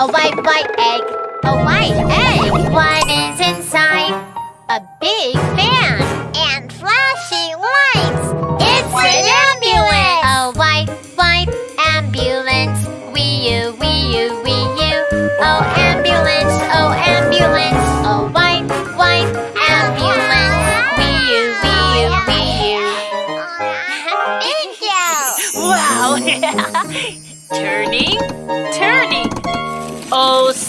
A white, white egg. A white egg. What is inside? A big fan. And flashing lights. It's an ambulance. A white, white ambulance. Wee you, wee you, wee you. Oh, ambulance, oh, ambulance. A white, white ambulance. Wee you, wee you, wee you. Thank you. Wow. Turning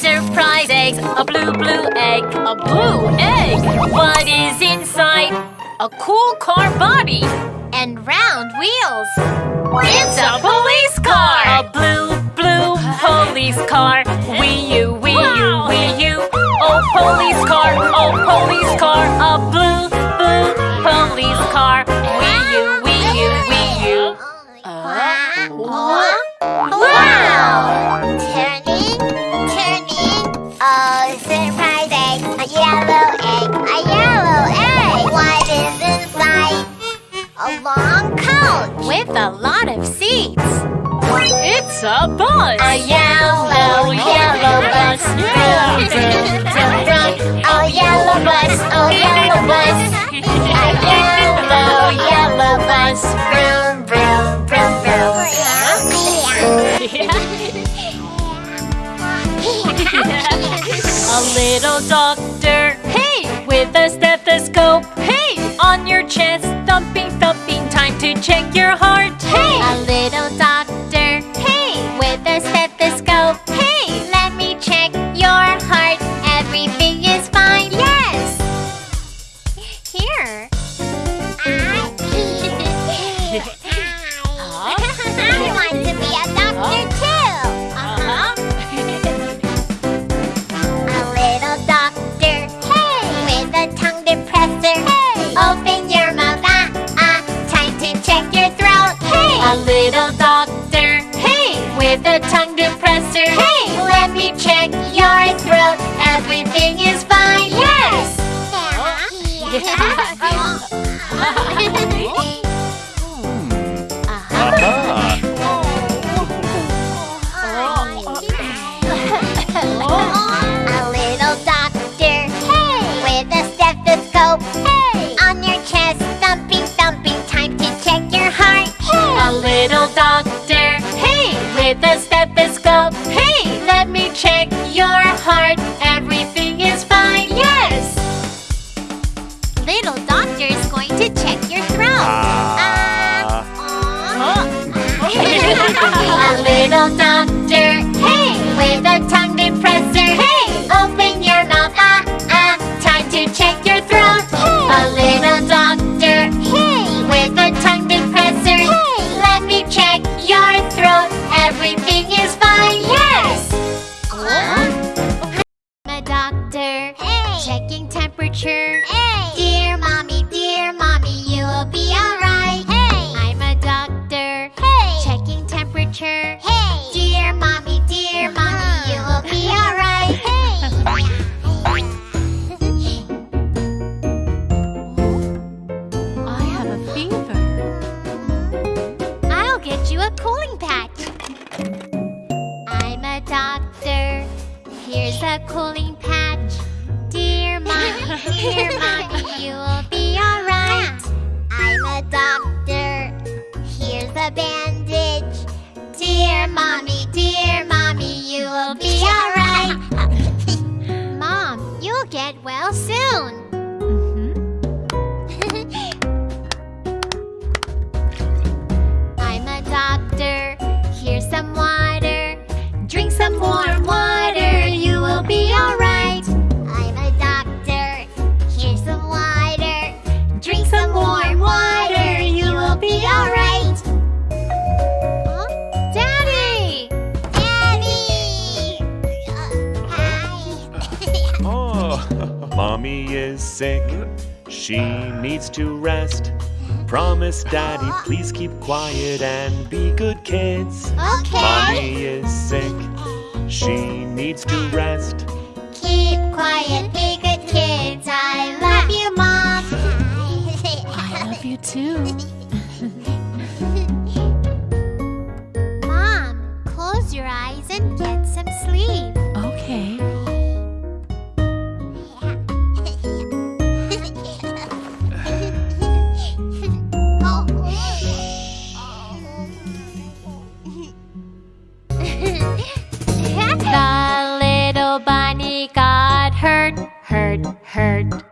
surprise eggs, a blue, blue egg, a blue egg. What is inside? A cool car body. And round wheels. It's a police car! A blue, blue police car. with a lot of seats. It's a bus! A yellow, yellow bus. Vroom, vroom, vroom, yellow bus, oh, yellow bus. A yellow, yellow bus. Vroom, vroom, vroom, vroom. a little doctor, hey, with a stethoscope, hey, on your chest thumping to check your heart. Hey! A little answer. Hey! Let me check your throat. Everything is fine. buenas soon! sick. She needs to rest. Promise, Daddy, please keep quiet and be good kids. Okay. Mommy is sick. She needs to rest. Keep quiet, be good kids. I love you, Mom. I love you too. hurt, hurt, hurt.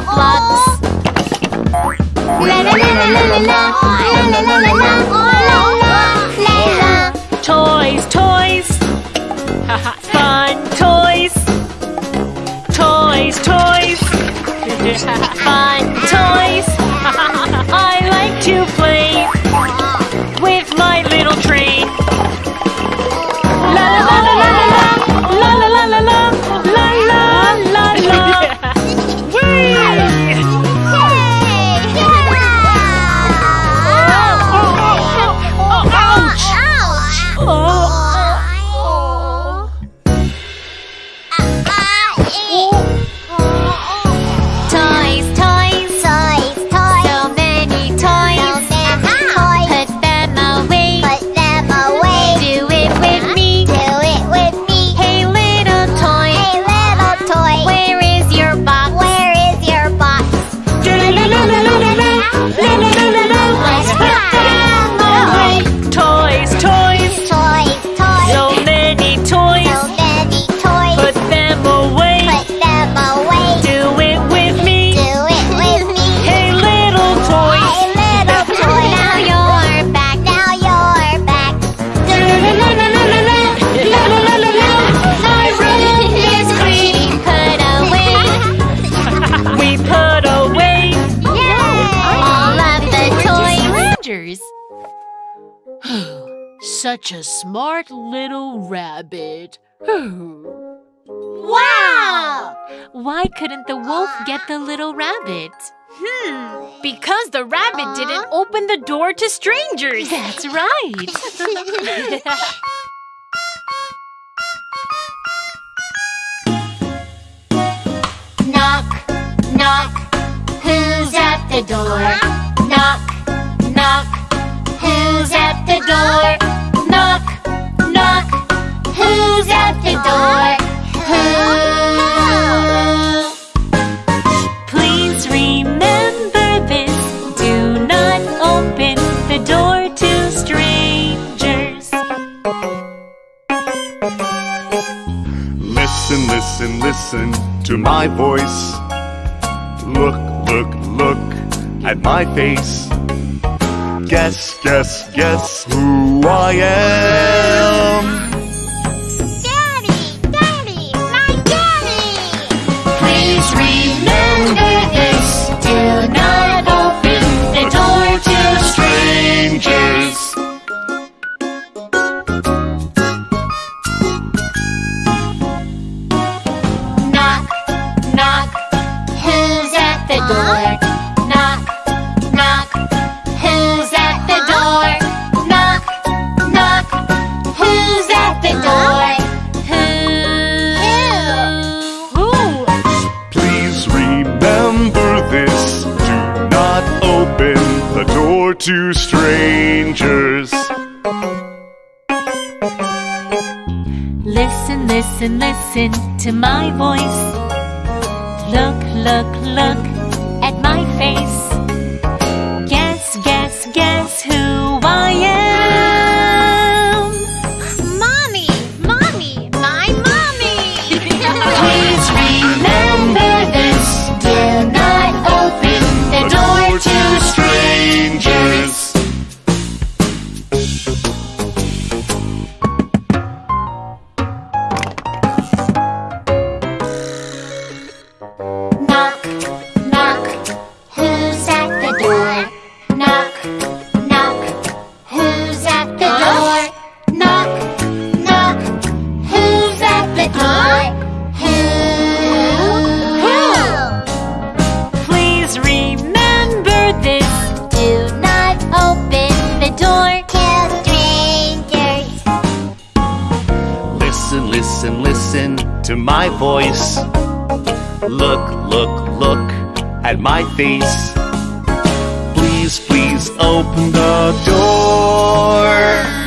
the La La la la la la la la la la la la la Toys, toys. Fun toys. Toys, toys. Fun toys. such a smart little rabbit. wow! Why couldn't the wolf get the little rabbit? Hmm, because the rabbit uh? didn't open the door to strangers. That's right. knock, knock, who's at the door? Knock, knock, who's at the door? to my voice. Look, look, look at my face. Guess, guess, guess who I am. Daddy, Daddy, my Daddy. Please remember this tonight. to strangers. Listen, listen, listen to my voice. Look, look, look at my face. to my voice. Look, look, look at my face. Please, please open the door.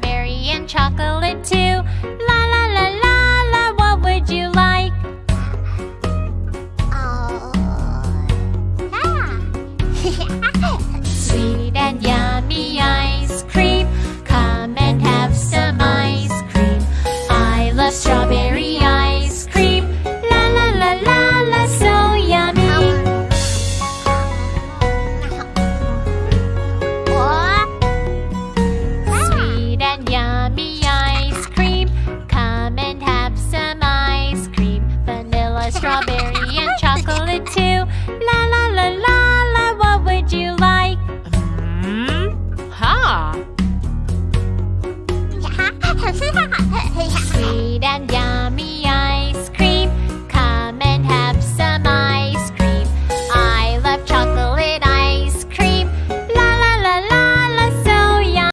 strawberry and chocolate too. La la la la la, what would you like? Oh, yeah. Sweet and yummy, I